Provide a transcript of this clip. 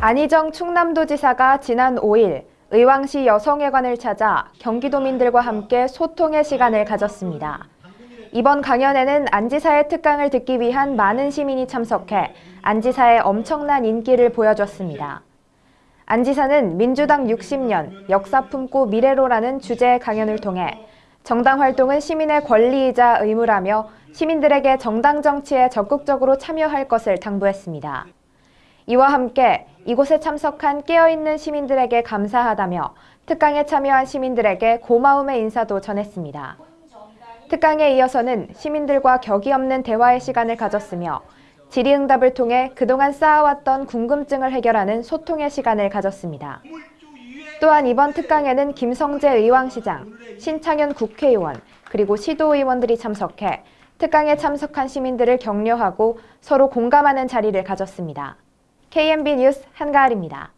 안희정 충남도지사가 지난 5일 의왕시 여성회관을 찾아 경기도민들과 함께 소통의 시간을 가졌습니다. 이번 강연에는 안지사의 특강을 듣기 위한 많은 시민이 참석해 안지사의 엄청난 인기를 보여줬습니다. 안지사는 민주당 60년 역사 품고 미래로라는 주제의 강연을 통해 정당 활동은 시민의 권리이자 의무라며 시민들에게 정당 정치에 적극적으로 참여할 것을 당부했습니다. 이와 함께 이곳에 참석한 깨어있는 시민들에게 감사하다며 특강에 참여한 시민들에게 고마움의 인사도 전했습니다. 특강에 이어서는 시민들과 격이 없는 대화의 시간을 가졌으며 질의응답을 통해 그동안 쌓아왔던 궁금증을 해결하는 소통의 시간을 가졌습니다. 또한 이번 특강에는 김성재 의왕시장, 신창현 국회의원, 그리고 시도의원들이 참석해 특강에 참석한 시민들을 격려하고 서로 공감하는 자리를 가졌습니다. KMB 뉴스 한가을입니다.